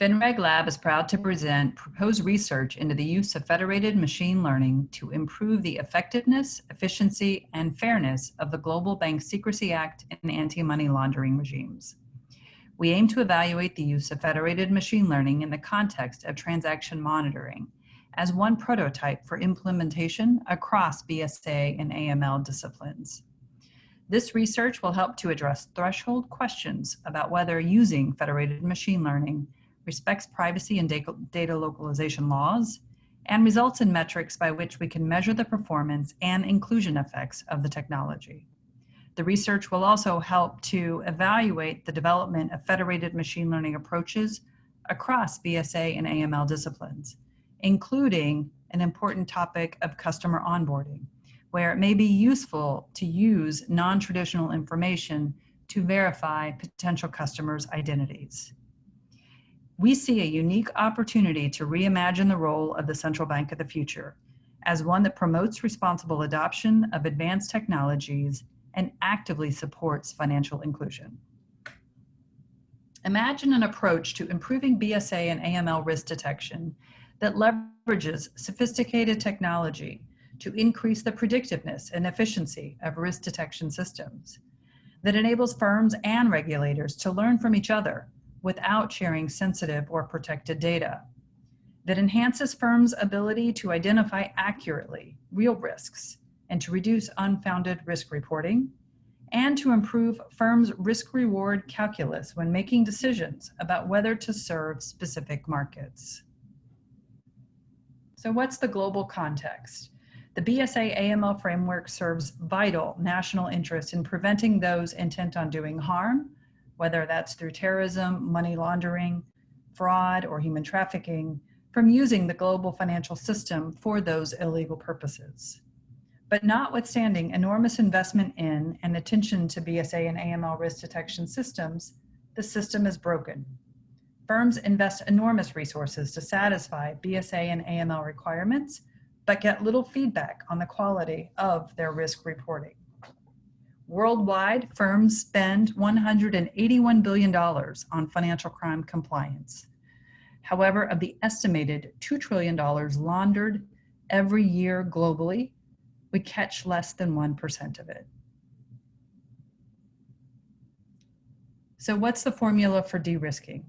FinRegLab is proud to present proposed research into the use of federated machine learning to improve the effectiveness, efficiency, and fairness of the Global Bank Secrecy Act and anti-money laundering regimes. We aim to evaluate the use of federated machine learning in the context of transaction monitoring as one prototype for implementation across BSA and AML disciplines. This research will help to address threshold questions about whether using federated machine learning respects privacy and data localization laws, and results in metrics by which we can measure the performance and inclusion effects of the technology. The research will also help to evaluate the development of federated machine learning approaches across BSA and AML disciplines, including an important topic of customer onboarding, where it may be useful to use non-traditional information to verify potential customers' identities we see a unique opportunity to reimagine the role of the central bank of the future as one that promotes responsible adoption of advanced technologies and actively supports financial inclusion. Imagine an approach to improving BSA and AML risk detection that leverages sophisticated technology to increase the predictiveness and efficiency of risk detection systems, that enables firms and regulators to learn from each other without sharing sensitive or protected data, that enhances firms' ability to identify accurately real risks and to reduce unfounded risk reporting, and to improve firms' risk-reward calculus when making decisions about whether to serve specific markets. So what's the global context? The BSA AML framework serves vital national interest in preventing those intent on doing harm whether that's through terrorism, money laundering, fraud, or human trafficking, from using the global financial system for those illegal purposes. But notwithstanding enormous investment in and attention to BSA and AML risk detection systems, the system is broken. Firms invest enormous resources to satisfy BSA and AML requirements, but get little feedback on the quality of their risk reporting. Worldwide, firms spend $181 billion on financial crime compliance. However, of the estimated $2 trillion laundered every year globally, we catch less than 1% of it. So what's the formula for de-risking?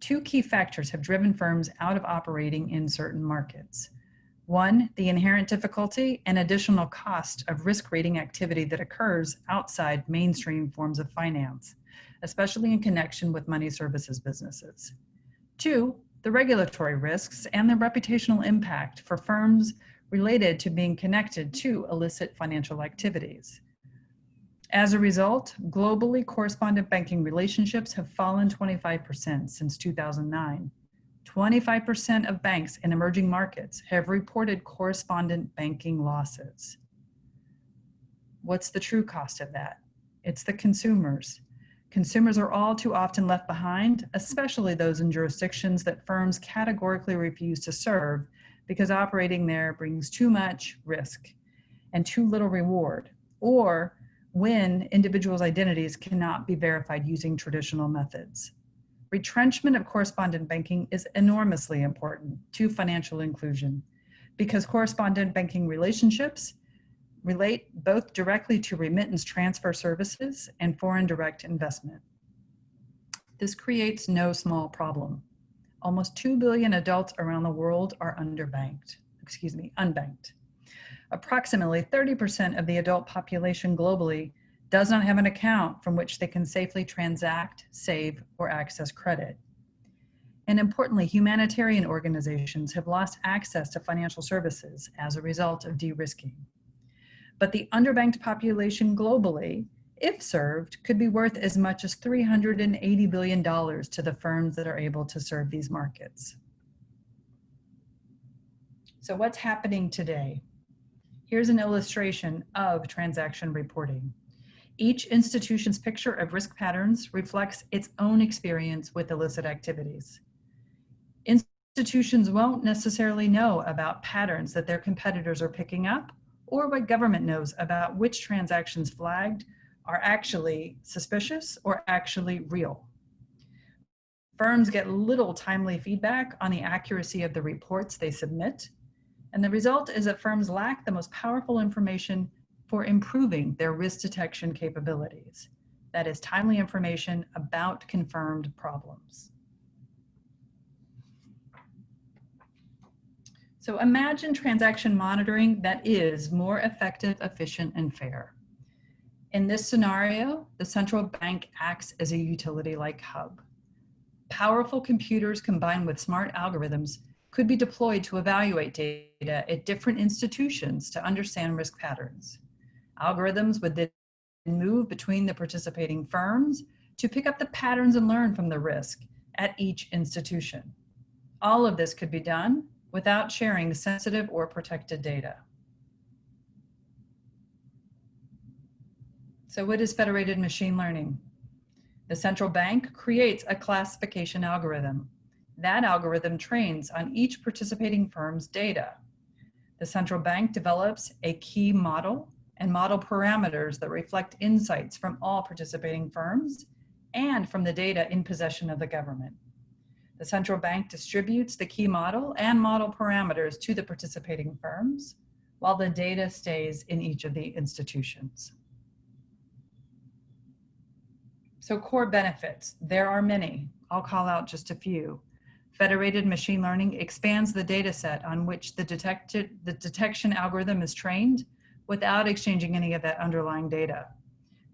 Two key factors have driven firms out of operating in certain markets. One, the inherent difficulty and additional cost of risk rating activity that occurs outside mainstream forms of finance, especially in connection with money services businesses. Two, the regulatory risks and the reputational impact for firms related to being connected to illicit financial activities. As a result, globally correspondent banking relationships have fallen 25% since 2009. 25% of banks in emerging markets have reported correspondent banking losses. What's the true cost of that? It's the consumers. Consumers are all too often left behind, especially those in jurisdictions that firms categorically refuse to serve because operating there brings too much risk and too little reward, or when individuals' identities cannot be verified using traditional methods. Retrenchment of correspondent banking is enormously important to financial inclusion because correspondent banking relationships relate both directly to remittance transfer services and foreign direct investment. This creates no small problem. Almost 2 billion adults around the world are underbanked, excuse me, unbanked. Approximately 30% of the adult population globally does not have an account from which they can safely transact, save, or access credit. And importantly, humanitarian organizations have lost access to financial services as a result of de-risking. But the underbanked population globally, if served, could be worth as much as $380 billion to the firms that are able to serve these markets. So what's happening today? Here's an illustration of transaction reporting. Each institution's picture of risk patterns reflects its own experience with illicit activities. Institutions won't necessarily know about patterns that their competitors are picking up or what government knows about which transactions flagged are actually suspicious or actually real. Firms get little timely feedback on the accuracy of the reports they submit. And the result is that firms lack the most powerful information for improving their risk detection capabilities. That is timely information about confirmed problems. So imagine transaction monitoring that is more effective, efficient, and fair. In this scenario, the central bank acts as a utility-like hub. Powerful computers combined with smart algorithms could be deployed to evaluate data at different institutions to understand risk patterns. Algorithms would then move between the participating firms to pick up the patterns and learn from the risk at each institution. All of this could be done without sharing sensitive or protected data. So what is federated machine learning? The central bank creates a classification algorithm. That algorithm trains on each participating firm's data. The central bank develops a key model and model parameters that reflect insights from all participating firms and from the data in possession of the government. The central bank distributes the key model and model parameters to the participating firms, while the data stays in each of the institutions. So core benefits, there are many. I'll call out just a few. Federated machine learning expands the data set on which the, detected, the detection algorithm is trained without exchanging any of that underlying data.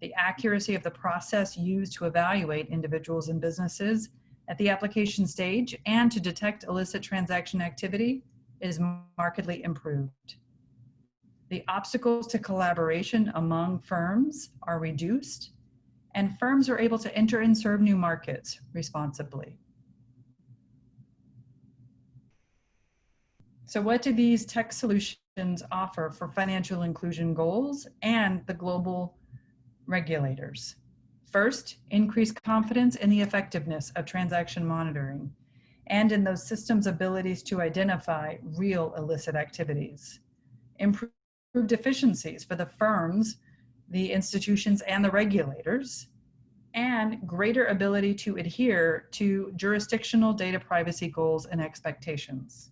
The accuracy of the process used to evaluate individuals and businesses at the application stage and to detect illicit transaction activity is markedly improved. The obstacles to collaboration among firms are reduced and firms are able to enter and serve new markets responsibly. So what do these tech solutions offer for financial inclusion goals and the global regulators. First, increase confidence in the effectiveness of transaction monitoring and in those systems' abilities to identify real illicit activities. Improved efficiencies for the firms, the institutions, and the regulators, and greater ability to adhere to jurisdictional data privacy goals and expectations.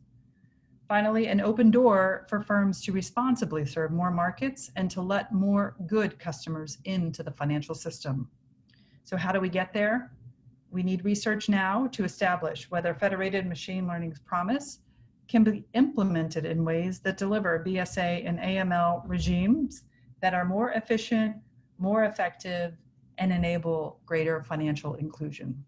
Finally, an open door for firms to responsibly serve more markets and to let more good customers into the financial system. So how do we get there? We need research now to establish whether federated machine learning's promise can be implemented in ways that deliver BSA and AML regimes that are more efficient, more effective, and enable greater financial inclusion.